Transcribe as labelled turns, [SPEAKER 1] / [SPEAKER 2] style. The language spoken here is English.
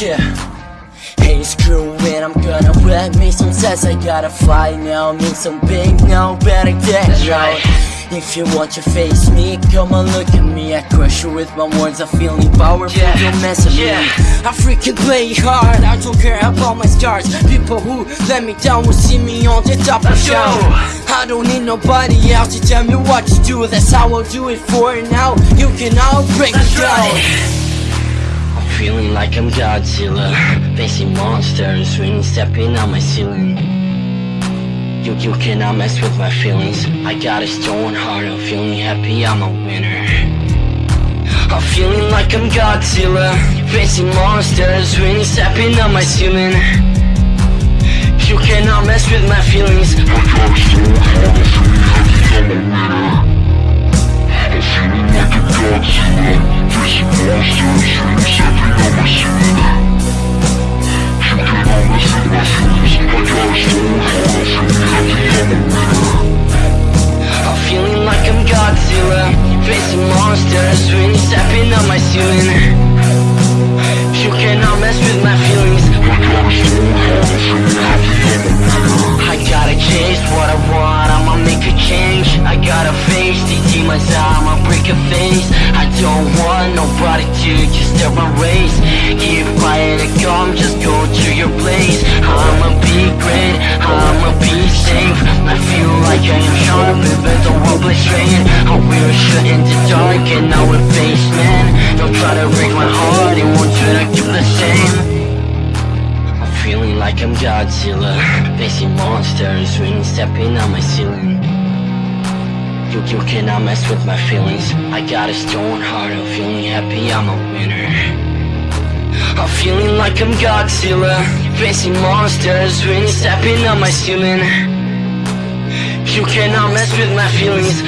[SPEAKER 1] Yeah. Hey, screw it, I'm gonna wet me some I gotta fight now, mean some big now, better get
[SPEAKER 2] That's
[SPEAKER 1] right If you want to face me, come and look at me I crush you with my words, I feel empowered. powerful,
[SPEAKER 2] yeah.
[SPEAKER 1] don't mess with
[SPEAKER 2] yeah.
[SPEAKER 1] me I freaking play hard, I don't care about my scars People who let me down will see me on the top
[SPEAKER 2] Let's of
[SPEAKER 1] show I don't need nobody else to tell me what to do That's how I'll do it for now You can all break down.
[SPEAKER 3] I'm feeling like I'm Godzilla. Facing monsters, really stepping on my ceiling. You, you cannot mess with my feelings. I got a stone heart, I'm feeling happy, I'm a winner. I'm feeling like I'm Godzilla. Facing monsters, really stepping on my ceiling. You cannot mess with my feelings.
[SPEAKER 4] I got a stone heart, I'm feeling happy, I'm a winner. I'm feeling like a Godzilla. Facing monsters, stepping
[SPEAKER 3] Monsters, really stepping on my ceiling. You cannot mess with my feelings.
[SPEAKER 4] I
[SPEAKER 3] gotta chase what I want, I'ma make a change. I gotta face these demons, I'ma break a face. I don't want nobody to just step my race Keep quiet and calm, just go to your place. I'ma be great, I'ma be safe. I feel like I am sharp, blistering I wear a shirt in the dark and now we're face man Don't try to break my heart, it won't turn out you the same. I'm feeling like I'm Godzilla. Facing monsters, really stepping on my ceiling. You, you cannot mess with my feelings. I got a stone heart, I'm feeling happy, I'm a winner. I'm feeling like I'm Godzilla. Facing monsters, really stepping on my ceiling You cannot mess with my feelings